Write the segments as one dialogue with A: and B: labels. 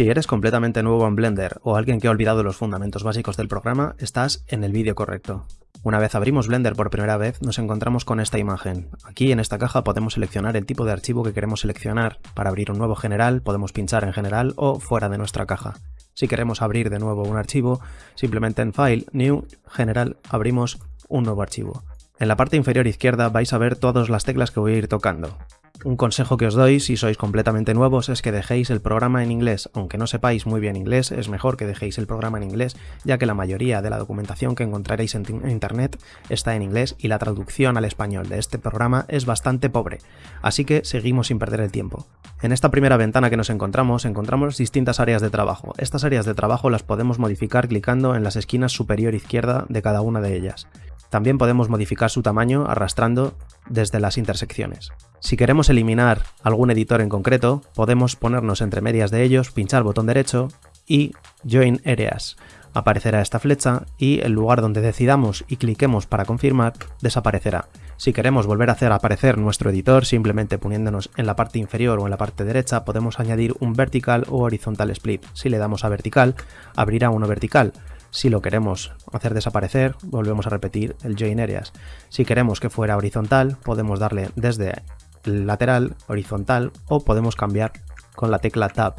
A: Si eres completamente nuevo en Blender o alguien que ha olvidado los fundamentos básicos del programa, estás en el vídeo correcto. Una vez abrimos Blender por primera vez, nos encontramos con esta imagen. Aquí en esta caja podemos seleccionar el tipo de archivo que queremos seleccionar. Para abrir un nuevo general, podemos pinchar en general o fuera de nuestra caja. Si queremos abrir de nuevo un archivo, simplemente en File, New, General, abrimos un nuevo archivo. En la parte inferior izquierda vais a ver todas las teclas que voy a ir tocando. Un consejo que os doy si sois completamente nuevos es que dejéis el programa en inglés. Aunque no sepáis muy bien inglés, es mejor que dejéis el programa en inglés, ya que la mayoría de la documentación que encontraréis en internet está en inglés y la traducción al español de este programa es bastante pobre. Así que seguimos sin perder el tiempo. En esta primera ventana que nos encontramos, encontramos distintas áreas de trabajo. Estas áreas de trabajo las podemos modificar clicando en las esquinas superior izquierda de cada una de ellas. También podemos modificar su tamaño arrastrando desde las intersecciones. Si queremos eliminar algún editor en concreto, podemos ponernos entre medias de ellos, pinchar botón derecho y Join Areas. Aparecerá esta flecha y el lugar donde decidamos y cliquemos para confirmar desaparecerá. Si queremos volver a hacer aparecer nuestro editor, simplemente poniéndonos en la parte inferior o en la parte derecha, podemos añadir un vertical o horizontal split. Si le damos a vertical, abrirá uno vertical. Si lo queremos hacer desaparecer, volvemos a repetir el join areas. Si queremos que fuera horizontal, podemos darle desde lateral, horizontal o podemos cambiar con la tecla Tab.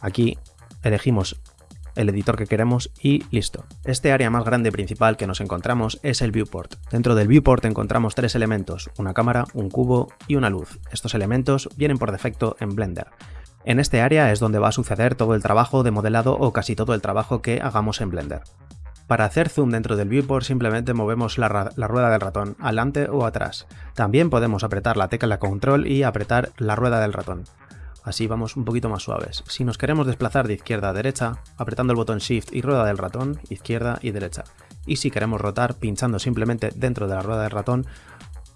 A: Aquí elegimos el editor que queremos y listo. Este área más grande principal que nos encontramos es el viewport. Dentro del viewport encontramos tres elementos, una cámara, un cubo y una luz. Estos elementos vienen por defecto en Blender. En este área es donde va a suceder todo el trabajo de modelado o casi todo el trabajo que hagamos en Blender. Para hacer zoom dentro del viewport simplemente movemos la, rueda del ratón, adelante o atrás. También podemos apretar la tecla control y apretar la rueda del ratón. Así vamos un poquito más suaves. Si nos queremos desplazar de izquierda a derecha, apretando el botón Shift y rueda del ratón, izquierda y derecha. Y si queremos rotar, pinchando simplemente dentro de la rueda del ratón,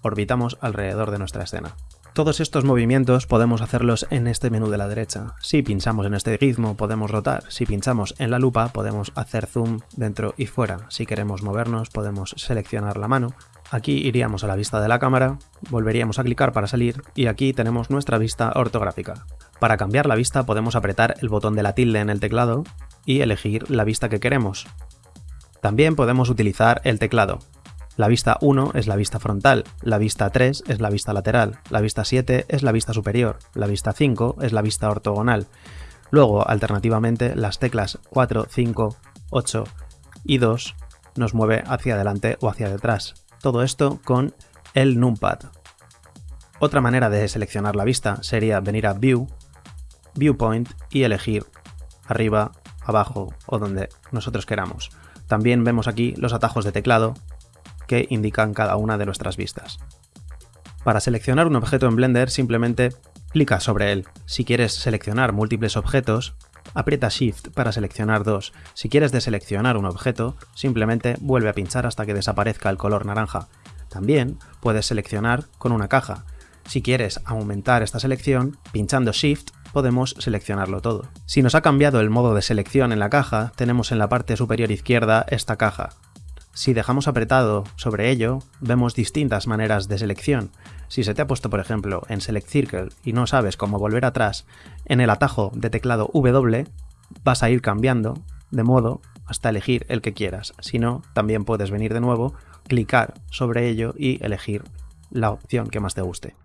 A: orbitamos alrededor de nuestra escena. Todos estos movimientos podemos hacerlos en este menú de la derecha. Si pinchamos en este gizmo podemos rotar, si pinchamos en la lupa podemos hacer zoom dentro y fuera. Si queremos movernos podemos seleccionar la mano. Aquí iríamos a la vista de la cámara, volveríamos a clicar para salir y aquí tenemos nuestra vista ortográfica. Para cambiar la vista podemos apretar el botón de la tilde en el teclado y elegir la vista que queremos. También podemos utilizar el teclado. La vista 1 es la vista frontal, la vista 3 es la vista lateral, la vista 7 es la vista superior, la vista 5 es la vista ortogonal. Luego, alternativamente, las teclas 4, 5, 8 y 2 nos mueve hacia adelante o hacia detrás. Todo esto con el numpad. Otra manera de seleccionar la vista sería venir a View, Viewpoint y elegir arriba, abajo o donde nosotros queramos. También vemos aquí los atajos de teclado que indican cada una de nuestras vistas. Para seleccionar un objeto en Blender simplemente clica sobre él. Si quieres seleccionar múltiples objetos, aprieta Shift para seleccionar dos. Si quieres deseleccionar un objeto, simplemente vuelve a pinchar hasta que desaparezca el color naranja. También puedes seleccionar con una caja. Si quieres aumentar esta selección, pinchando Shift podemos seleccionarlo todo. Si nos ha cambiado el modo de selección en la caja, tenemos en la parte superior izquierda esta caja. Si dejamos apretado sobre ello, vemos distintas maneras de selección. Si se te ha puesto, por ejemplo, en Select Circle y no sabes cómo volver atrás, en el atajo de teclado W vas a ir cambiando de modo hasta elegir el que quieras. Si no, también puedes venir de nuevo, clicar sobre ello y elegir la opción que más te guste.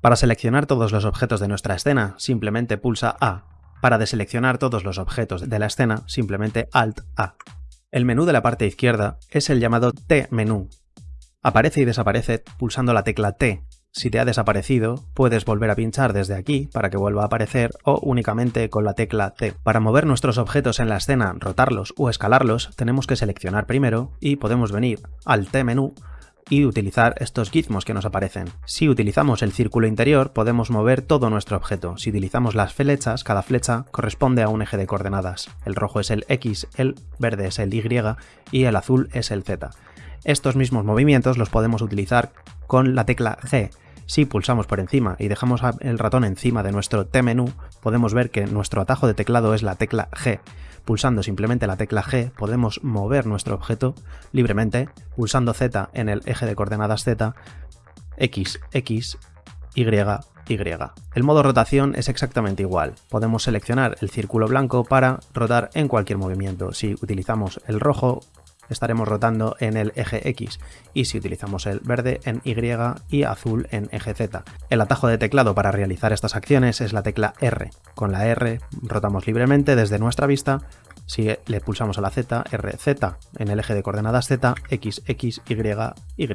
A: Para seleccionar todos los objetos de nuestra escena, simplemente pulsa A. Para deseleccionar todos los objetos de la escena, simplemente Alt A. El menú de la parte izquierda es el llamado T-menú. Aparece y desaparece pulsando la tecla T. Si te ha desaparecido, puedes volver a pinchar desde aquí para que vuelva a aparecer o únicamente con la tecla T. Para mover nuestros objetos en la escena, rotarlos o escalarlos, tenemos que seleccionar primero y podemos venir al T-menú y utilizar estos gizmos que nos aparecen. Si utilizamos el círculo interior podemos mover todo nuestro objeto. Si utilizamos las flechas, cada flecha corresponde a un eje de coordenadas. El rojo es el X, el verde es el Y y el azul es el Z. Estos mismos movimientos los podemos utilizar con la tecla G. Si pulsamos por encima y dejamos el ratón encima de nuestro T-menú, podemos ver que nuestro atajo de teclado es la tecla G. Pulsando simplemente la tecla G podemos mover nuestro objeto libremente, pulsando Z en el eje de coordenadas Z, X, X, Y, Y. El modo rotación es exactamente igual. Podemos seleccionar el círculo blanco para rotar en cualquier movimiento. Si utilizamos el rojo, estaremos rotando en el eje X y si utilizamos el verde en Y y azul en eje Z. El atajo de teclado para realizar estas acciones es la tecla R. Con la R rotamos libremente desde nuestra vista si le pulsamos a la Z, RZ en el eje de coordenadas Z, X, X, Y, Y.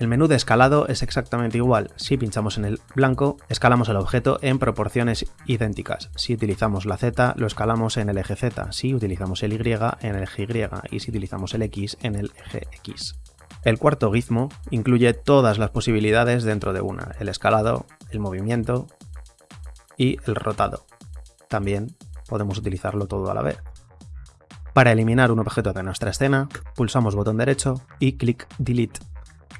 A: El menú de escalado es exactamente igual. Si pinchamos en el blanco, escalamos el objeto en proporciones idénticas. Si utilizamos la Z, lo escalamos en el eje Z. Si utilizamos el Y, en el eje Y. Y si utilizamos el X, en el eje X. El cuarto gizmo incluye todas las posibilidades dentro de una. El escalado, el movimiento y el rotado. También podemos utilizarlo todo a la vez. Para eliminar un objeto de nuestra escena, pulsamos botón derecho y clic Delete.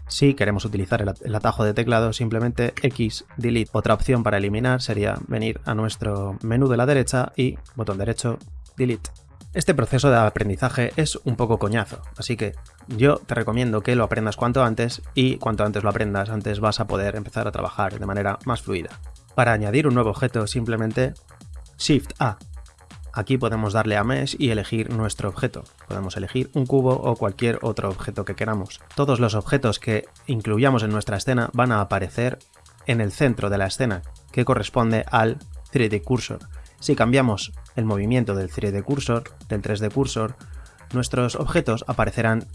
A: Si queremos utilizar el, atajo de teclado, simplemente X, Delete. Otra opción para eliminar sería venir a nuestro menú de la derecha y botón derecho, Delete. Este proceso de aprendizaje es un poco coñazo, así que yo te recomiendo que lo aprendas cuanto antes y cuanto antes lo aprendas, antes vas a poder empezar a trabajar de manera más fluida. Para añadir un nuevo objeto, simplemente Shift A Aquí podemos darle a Mesh y elegir nuestro objeto. Podemos elegir un cubo o cualquier otro objeto que queramos. Todos los objetos que incluyamos en nuestra escena van a aparecer en el centro de la escena, que corresponde al 3D Cursor. Si cambiamos el movimiento del 3D Cursor, del 3D Cursor, nuestros objetos aparecerán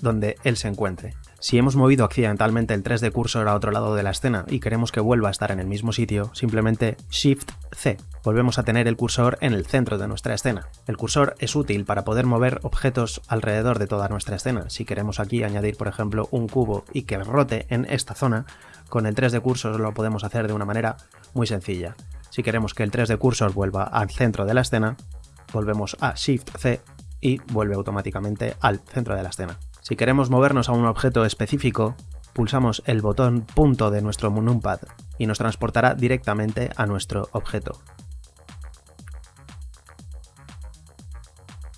A: donde él se encuentre. Si hemos movido accidentalmente el 3D cursor a otro lado de la escena y queremos que vuelva a estar en el mismo sitio, simplemente Shift C. Volvemos a tener el cursor en el centro de nuestra escena. El cursor es útil para poder mover objetos alrededor de toda nuestra escena. Si queremos aquí añadir, por ejemplo, un cubo y que rote en esta zona, con el 3D cursor lo podemos hacer de una manera muy sencilla. Si queremos que el 3D cursor vuelva al centro de la escena, volvemos a Shift C y vuelve automáticamente al centro de la escena. Si queremos movernos a un objeto específico, pulsamos el botón punto de nuestro numpad y nos transportará directamente a nuestro objeto.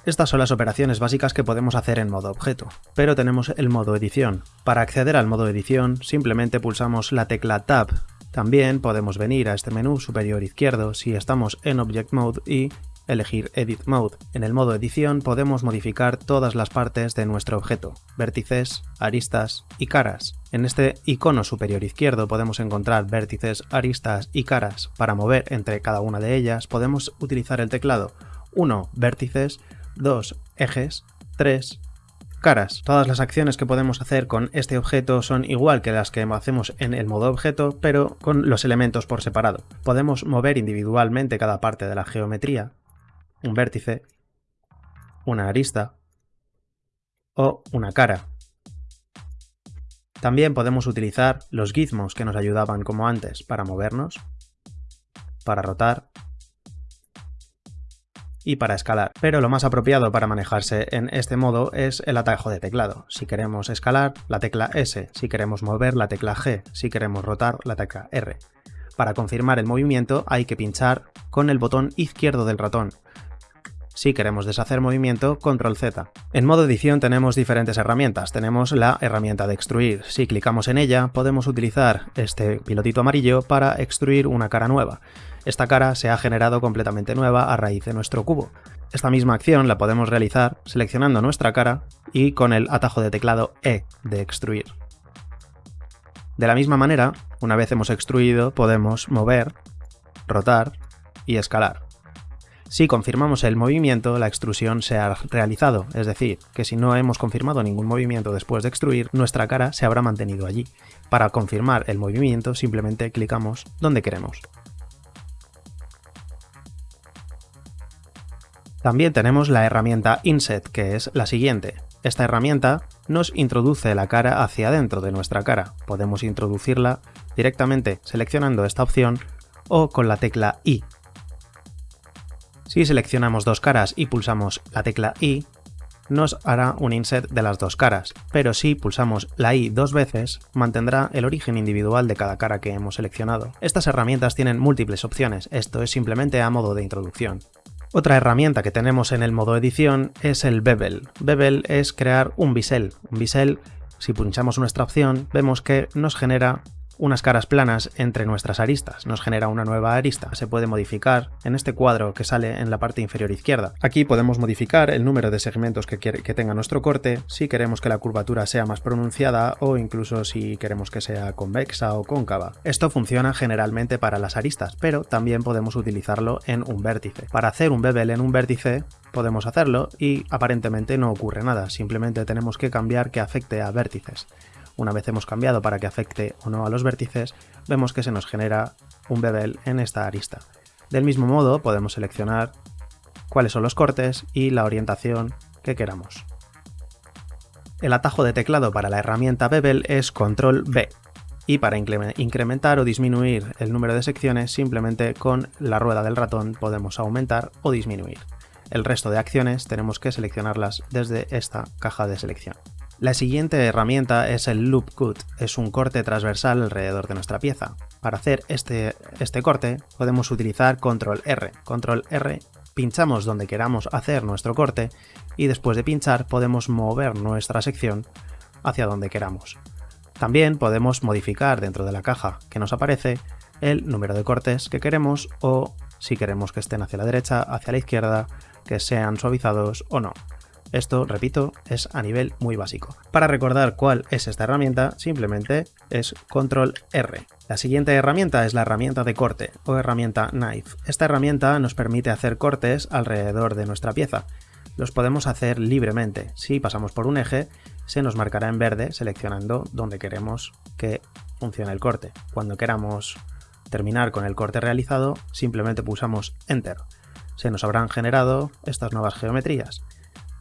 A: Estas son las operaciones básicas que podemos hacer en modo objeto, pero tenemos el modo edición. Para acceder al modo edición simplemente pulsamos la tecla Tab. También podemos venir a este menú superior izquierdo si estamos en Object Mode y elegir Edit Mode. En el modo edición podemos modificar todas las partes de nuestro objeto, vértices, aristas y caras. En este icono superior izquierdo podemos encontrar vértices, aristas y caras. Para mover entre cada una de ellas podemos utilizar el teclado 1 vértices, 2 ejes, 3 caras. Todas las acciones que podemos hacer con este objeto son igual que las que hacemos en el modo objeto, pero con los elementos por separado. Podemos mover individualmente cada parte de la geometría, un vértice, una arista o una cara. También podemos utilizar los gizmos que nos ayudaban como antes para movernos, para rotar y para escalar. Pero lo más apropiado para manejarse en este modo es el atajo de teclado. Si queremos escalar, la tecla S. Si queremos mover, la tecla G. Si queremos rotar, la tecla R. Para confirmar el movimiento hay que pinchar con el botón izquierdo del ratón. Si queremos deshacer movimiento, control Z. En modo edición tenemos diferentes herramientas. Tenemos la herramienta de extruir. Si clicamos en ella, podemos utilizar este pilotito amarillo para extruir una cara nueva. Esta cara se ha generado completamente nueva a raíz de nuestro cubo. Esta misma acción la podemos realizar seleccionando nuestra cara y con el atajo de teclado E de extruir. De la misma manera, una vez hemos extruido, podemos mover, rotar y escalar. Si confirmamos el movimiento, la extrusión se ha realizado, es decir, que si no hemos confirmado ningún movimiento después de extruir, nuestra cara se habrá mantenido allí. Para confirmar el movimiento, simplemente clicamos donde queremos. También tenemos la herramienta Inset, que es la siguiente. Esta herramienta nos introduce la cara hacia adentro de nuestra cara. Podemos introducirla directamente seleccionando esta opción o con la tecla I si seleccionamos dos caras y pulsamos la tecla I, nos hará un inset de las dos caras, pero si pulsamos la I dos veces, mantendrá el origen individual de cada cara que hemos seleccionado. Estas herramientas tienen múltiples opciones, esto es simplemente a modo de introducción. Otra herramienta que tenemos en el modo edición es el bevel. Bevel es crear un bisel. Un bisel, si pulsamos nuestra opción, vemos que nos genera unas caras planas entre nuestras aristas, nos genera una nueva arista. Se puede modificar en este cuadro que sale en la parte inferior izquierda. Aquí podemos modificar el número de segmentos que, que tenga nuestro corte, si queremos que la curvatura sea más pronunciada o incluso si queremos que sea convexa o cóncava. Esto funciona generalmente para las aristas, pero también podemos utilizarlo en un vértice. Para hacer un bevel en un vértice podemos hacerlo y aparentemente no ocurre nada, simplemente tenemos que cambiar que afecte a vértices. Una vez hemos cambiado para que afecte o no a los vértices, vemos que se nos genera un bevel en esta arista. Del mismo modo podemos seleccionar cuáles son los cortes y la orientación que queramos. El atajo de teclado para la herramienta Bevel es Control B y para incrementar o disminuir el número de secciones simplemente con la rueda del ratón podemos aumentar o disminuir. El resto de acciones tenemos que seleccionarlas desde esta caja de selección. La siguiente herramienta es el Loop Cut, es un corte transversal alrededor de nuestra pieza. Para hacer este, este corte podemos utilizar Control R. Control R pinchamos donde queramos hacer nuestro corte y después de pinchar podemos mover nuestra sección hacia donde queramos. También podemos modificar dentro de la caja que nos aparece el número de cortes que queremos o si queremos que estén hacia la derecha, hacia la izquierda, que sean suavizados o no. Esto, repito, es a nivel muy básico. Para recordar cuál es esta herramienta, simplemente es Control R. La siguiente herramienta es la herramienta de corte o herramienta Knife. Esta herramienta nos permite hacer cortes alrededor de nuestra pieza. Los podemos hacer libremente. Si pasamos por un eje, se nos marcará en verde seleccionando donde queremos que funcione el corte. Cuando queramos terminar con el corte realizado, simplemente pulsamos Enter. Se nos habrán generado estas nuevas geometrías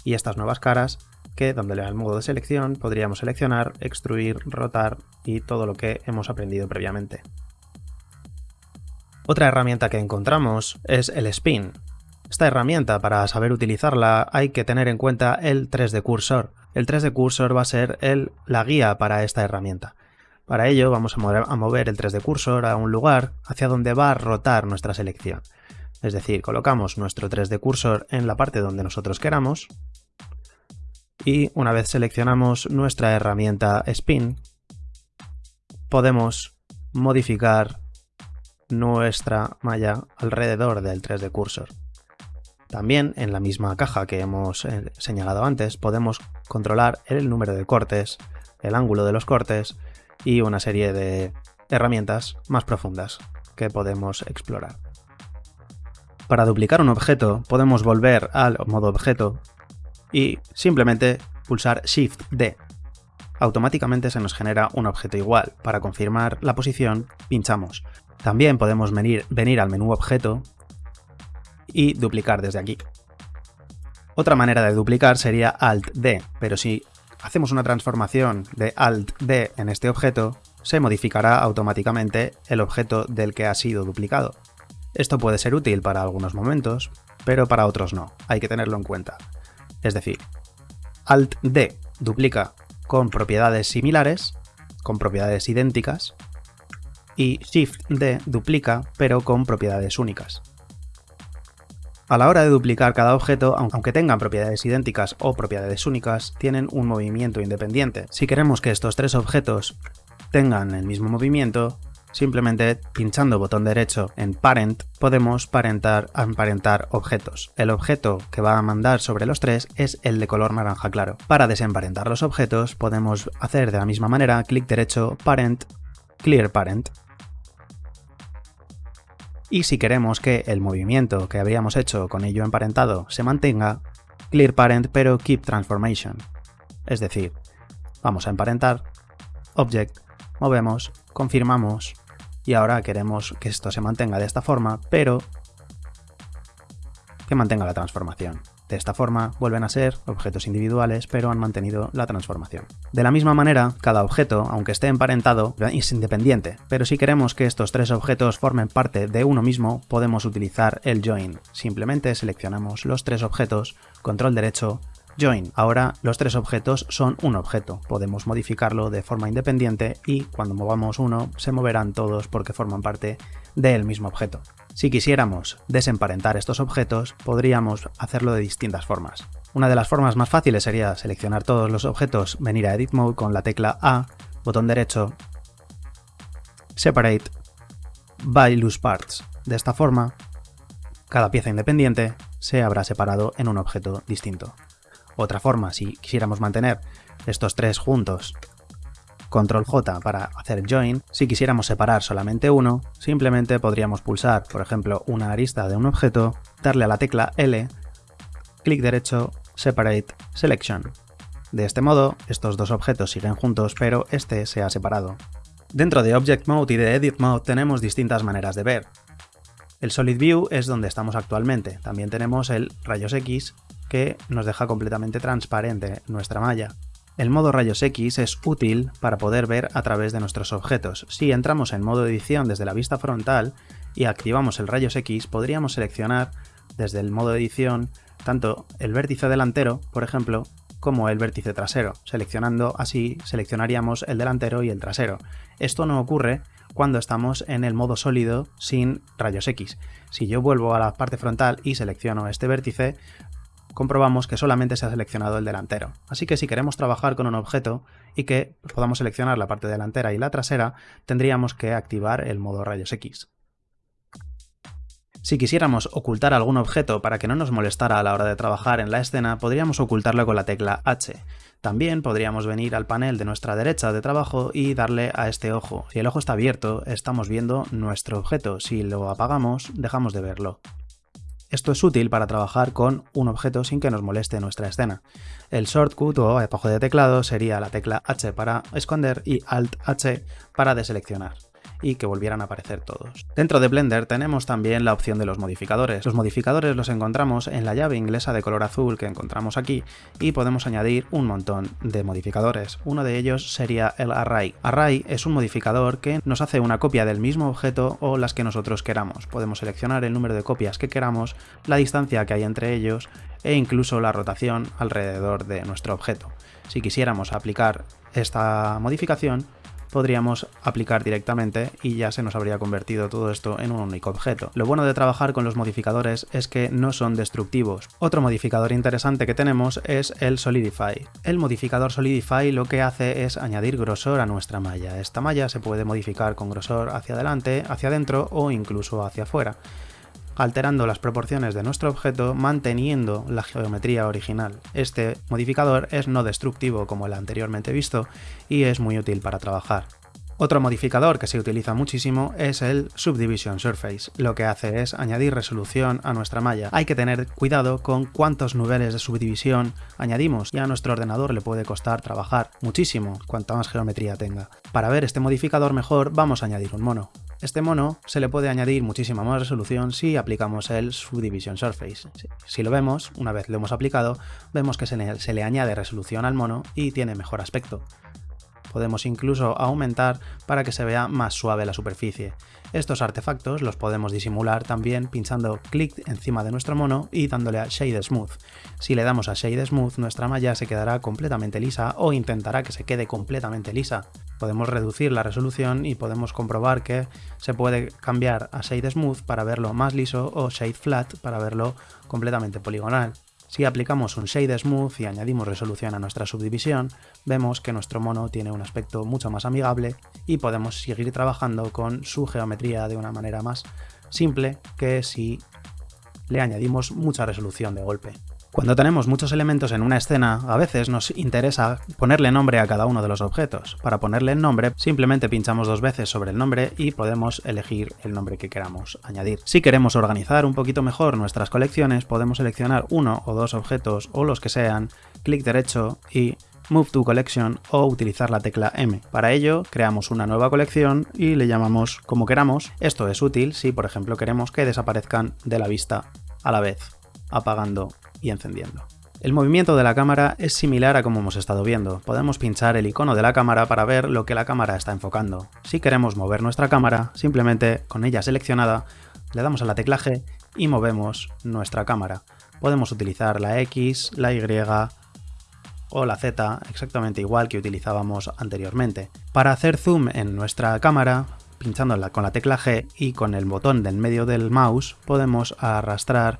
A: y estas nuevas caras que dándole al modo de selección podríamos seleccionar, extruir, rotar y todo lo que hemos aprendido previamente. Otra herramienta que encontramos es el Spin. Esta herramienta, para saber utilizarla, hay que tener en cuenta el 3D Cursor. El 3D Cursor va a ser el, la guía para esta herramienta. Para ello vamos a mover, a mover el 3D Cursor a un lugar hacia donde va a rotar nuestra selección. Es decir, colocamos nuestro 3D Cursor en la parte donde nosotros queramos y una vez seleccionamos nuestra herramienta Spin, podemos modificar nuestra malla alrededor del 3D Cursor. También en la misma caja que hemos eh, señalado antes podemos controlar el número de cortes, el ángulo de los cortes y una serie de herramientas más profundas que podemos explorar. Para duplicar un objeto podemos volver al modo objeto y simplemente pulsar Shift D. Automáticamente se nos genera un objeto igual. Para confirmar la posición, pinchamos. También podemos venir, venir al menú objeto y duplicar desde aquí. Otra manera de duplicar sería Alt D, pero si hacemos una transformación de Alt D en este objeto, se modificará automáticamente el objeto del que ha sido duplicado. Esto puede ser útil para algunos momentos, pero para otros no, hay que tenerlo en cuenta. Es decir, Alt-D duplica con propiedades similares, con propiedades idénticas, y Shift-D duplica pero con propiedades únicas. A la hora de duplicar cada objeto, aunque tengan propiedades idénticas o propiedades únicas, tienen un movimiento independiente. Si queremos que estos tres objetos tengan el mismo movimiento, Simplemente pinchando botón derecho en Parent podemos parentar, emparentar objetos. El objeto que va a mandar sobre los tres es el de color naranja claro. Para desemparentar los objetos podemos hacer de la misma manera clic derecho Parent, Clear Parent. Y si queremos que el movimiento que habíamos hecho con ello emparentado se mantenga, Clear Parent pero Keep Transformation. Es decir, vamos a emparentar, Object, movemos, confirmamos y ahora queremos que esto se mantenga de esta forma, pero que mantenga la transformación. De esta forma vuelven a ser objetos individuales, pero han mantenido la transformación. De la misma manera, cada objeto, aunque esté emparentado, es independiente, pero si queremos que estos tres objetos formen parte de uno mismo, podemos utilizar el join. Simplemente seleccionamos los tres objetos, control derecho, Join. Ahora los tres objetos son un objeto. Podemos modificarlo de forma independiente y cuando movamos uno se moverán todos porque forman parte del mismo objeto. Si quisiéramos desemparentar estos objetos, podríamos hacerlo de distintas formas. Una de las formas más fáciles sería seleccionar todos los objetos, venir a Edit Mode con la tecla A, botón derecho, separate by loose parts. De esta forma, cada pieza independiente se habrá separado en un objeto distinto. Otra forma, si quisiéramos mantener estos tres juntos, control J para hacer join, si quisiéramos separar solamente uno, simplemente podríamos pulsar, por ejemplo, una arista de un objeto, darle a la tecla L, clic derecho, separate, selection. De este modo, estos dos objetos siguen juntos, pero este se ha separado. Dentro de Object Mode y de Edit Mode tenemos distintas maneras de ver. El Solid View es donde estamos actualmente. También tenemos el Rayos X, que nos deja completamente transparente nuestra malla. El modo Rayos X es útil para poder ver a través de nuestros objetos. Si entramos en modo edición desde la vista frontal y activamos el Rayos X, podríamos seleccionar desde el modo edición tanto el vértice delantero, por ejemplo, como el vértice trasero. Seleccionando así, seleccionaríamos el delantero y el trasero. Esto no ocurre cuando estamos en el modo sólido sin rayos X. Si yo vuelvo a la parte frontal y selecciono este vértice, comprobamos que solamente se ha seleccionado el delantero. Así que si queremos trabajar con un objeto y que podamos seleccionar la parte delantera y la trasera, tendríamos que activar el modo rayos X. Si quisiéramos ocultar algún objeto para que no nos molestara a la hora de trabajar en la escena, podríamos ocultarlo con la tecla H. También podríamos venir al panel de nuestra derecha de trabajo y darle a este ojo. Si el ojo está abierto, estamos viendo nuestro objeto. Si lo apagamos, dejamos de verlo. Esto es útil para trabajar con un objeto sin que nos moleste nuestra escena. El shortcut o abajo de teclado sería la tecla H para esconder y Alt H para deseleccionar y que volvieran a aparecer todos. Dentro de Blender tenemos también la opción de los modificadores. Los modificadores los encontramos en la llave inglesa de color azul que encontramos aquí y podemos añadir un montón de modificadores. Uno de ellos sería el Array. Array es un modificador que nos hace una copia del mismo objeto o las que nosotros queramos. Podemos seleccionar el número de copias que queramos, la distancia que hay entre ellos e incluso la rotación alrededor de nuestro objeto. Si quisiéramos aplicar esta modificación, podríamos aplicar directamente y ya se nos habría convertido todo esto en un único objeto. Lo bueno de trabajar con los modificadores es que no son destructivos. Otro modificador interesante que tenemos es el Solidify. El modificador Solidify lo que hace es añadir grosor a nuestra malla. Esta malla se puede modificar con grosor hacia adelante, hacia adentro o incluso hacia afuera alterando las proporciones de nuestro objeto manteniendo la geometría original. Este modificador es no destructivo como el anteriormente visto y es muy útil para trabajar. Otro modificador que se utiliza muchísimo es el Subdivision Surface. Lo que hace es añadir resolución a nuestra malla. Hay que tener cuidado con cuántos niveles de subdivisión añadimos y a nuestro ordenador le puede costar trabajar muchísimo cuanta más geometría tenga. Para ver este modificador mejor vamos a añadir un mono. Este mono se le puede añadir muchísima más resolución si aplicamos el Subdivision Surface. Si lo vemos, una vez lo hemos aplicado, vemos que se le, añade resolución al mono y tiene mejor aspecto. Podemos incluso aumentar para que se vea más suave la superficie. Estos artefactos los podemos disimular también pinchando clic encima de nuestro mono y dándole a Shade Smooth. Si le damos a Shade Smooth nuestra malla se quedará completamente lisa o intentará que se quede completamente lisa. Podemos reducir la resolución y podemos comprobar que se puede cambiar a Shade Smooth para verlo más liso o Shade Flat para verlo completamente poligonal. Si aplicamos un Shade Smooth y añadimos resolución a nuestra subdivisión, vemos que nuestro mono tiene un aspecto mucho más amigable y podemos seguir trabajando con su geometría de una manera más simple que si le añadimos mucha resolución de golpe. Cuando tenemos muchos elementos en una escena, a veces nos interesa ponerle nombre a cada uno de los objetos. Para ponerle nombre, simplemente pinchamos dos veces sobre el nombre y podemos elegir el nombre que queramos añadir. Si queremos organizar un poquito mejor nuestras colecciones, podemos seleccionar uno o dos objetos o los que sean, clic derecho y Move to Collection o utilizar la tecla M. Para ello, creamos una nueva colección y le llamamos como queramos. Esto es útil si, por ejemplo, queremos que desaparezcan de la vista a la vez, apagando y encendiendo. El movimiento de la cámara es similar a como hemos estado viendo. Podemos pinchar el icono de la cámara para ver lo que la cámara está enfocando. Si queremos mover nuestra cámara, simplemente con ella seleccionada, le damos a la tecla G y movemos nuestra cámara. Podemos utilizar la X, la Y o la Z exactamente igual que utilizábamos anteriormente. Para hacer zoom en nuestra cámara, pinchándola con la tecla G y con el botón del medio del mouse podemos arrastrar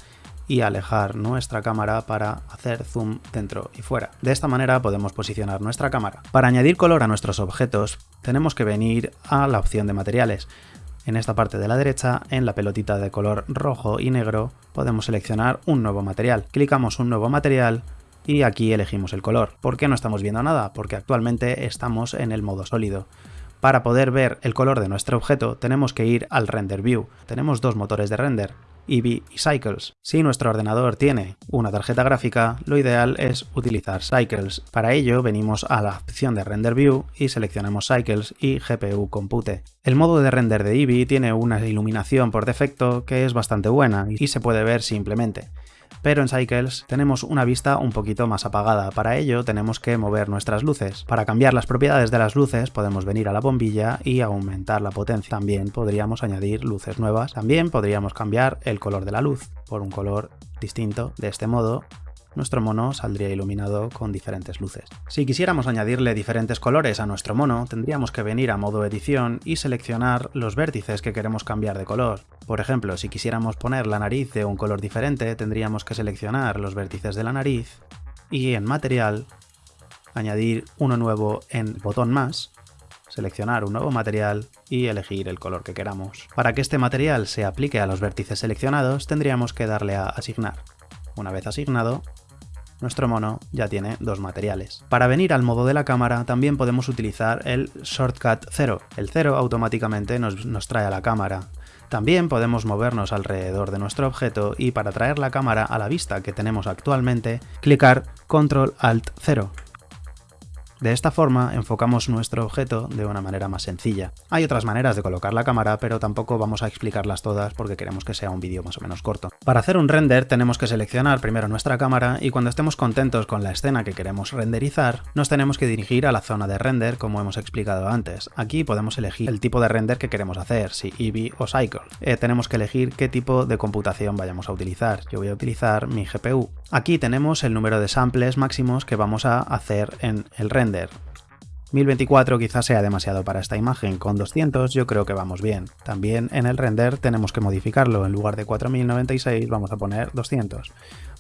A: y alejar nuestra cámara para hacer zoom dentro y fuera. De esta manera podemos posicionar nuestra cámara. Para añadir color a nuestros objetos tenemos que venir a la opción de materiales. En esta parte de la derecha, en la pelotita de color rojo y negro, podemos seleccionar un nuevo material. Clicamos un nuevo material y aquí elegimos el color. ¿Por qué no estamos viendo nada? Porque actualmente estamos en el modo sólido. Para poder ver el color de nuestro objeto tenemos que ir al Render View. Tenemos dos motores de render, Eevee y Cycles. Si nuestro ordenador tiene una tarjeta gráfica, lo ideal es utilizar Cycles. Para ello venimos a la opción de Render View y seleccionamos Cycles y GPU Compute. El modo de render de Eevee tiene una iluminación por defecto que es bastante buena y se puede ver simplemente pero en Cycles tenemos una vista un poquito más apagada. Para ello tenemos que mover nuestras luces. Para cambiar las propiedades de las luces podemos venir a la bombilla y aumentar la potencia. También podríamos añadir luces nuevas. También podríamos cambiar el color de la luz por un color distinto. De este modo nuestro mono saldría iluminado con diferentes luces. Si quisiéramos añadirle diferentes colores a nuestro mono, tendríamos que venir a modo edición y seleccionar los vértices que queremos cambiar de color. Por ejemplo, si quisiéramos poner la nariz de un color diferente, tendríamos que seleccionar los vértices de la nariz y en material añadir uno nuevo en botón más, seleccionar un nuevo material y elegir el color que queramos. Para que este material se aplique a los vértices seleccionados tendríamos que darle a asignar. Una vez asignado, nuestro mono ya tiene dos materiales. Para venir al modo de la cámara también podemos utilizar el Shortcut 0. El 0 automáticamente nos, nos trae a la cámara. También podemos movernos alrededor de nuestro objeto y para traer la cámara a la vista que tenemos actualmente, clicar Control Alt 0 de esta forma enfocamos nuestro objeto de una manera más sencilla. Hay otras maneras de colocar la cámara, pero tampoco vamos a explicarlas todas porque queremos que sea un vídeo más o menos corto. Para hacer un render tenemos que seleccionar primero nuestra cámara y cuando estemos contentos con la escena que queremos renderizar, nos tenemos que dirigir a la zona de render como hemos explicado antes. Aquí podemos elegir el tipo de render que queremos hacer, si Eevee o Cycle. Eh, tenemos que elegir qué tipo de computación vayamos a utilizar. Yo voy a utilizar mi GPU. Aquí tenemos el número de samples máximos que vamos a hacer en el render 1024 quizás sea demasiado para esta imagen, con 200 yo creo que vamos bien. También en el render tenemos que modificarlo, en lugar de 4096 vamos a poner 200.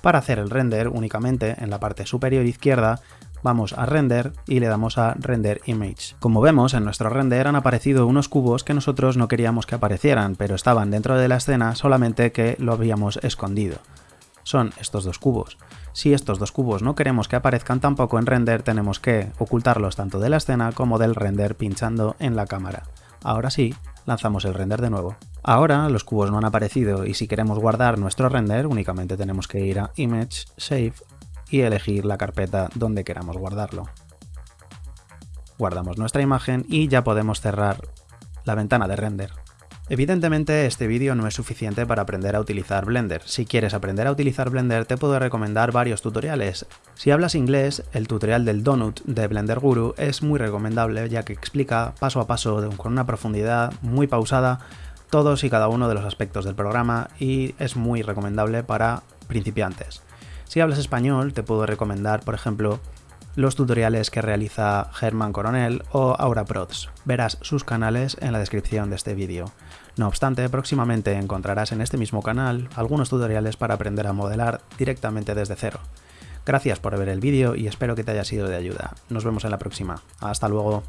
A: Para hacer el render únicamente en la parte superior izquierda vamos a render y le damos a render image. Como vemos en nuestro render han aparecido unos cubos que nosotros no queríamos que aparecieran, pero estaban dentro de la escena solamente que lo habíamos escondido. Son estos dos cubos. Si estos dos cubos no queremos que aparezcan tampoco en render, tenemos que ocultarlos tanto de la escena como del render pinchando en la cámara. Ahora sí, lanzamos el render de nuevo. Ahora los cubos no han aparecido y si queremos guardar nuestro render únicamente tenemos que ir a Image, Save y elegir la carpeta donde queramos guardarlo. Guardamos nuestra imagen y ya podemos cerrar la ventana de render. Evidentemente este vídeo no es suficiente para aprender a utilizar Blender. Si quieres aprender a utilizar Blender te puedo recomendar varios tutoriales. Si hablas inglés, el tutorial del Donut de Blender Guru es muy recomendable ya que explica paso a paso con una profundidad muy pausada todos y cada uno de los aspectos del programa y es muy recomendable para principiantes. Si hablas español te puedo recomendar por ejemplo los tutoriales que realiza Germán Coronel o Aura Prods. Verás sus canales en la descripción de este vídeo. No obstante, próximamente encontrarás en este mismo canal algunos tutoriales para aprender a modelar directamente desde cero. Gracias por ver el vídeo y espero que te haya sido de ayuda. Nos vemos en la próxima. Hasta luego.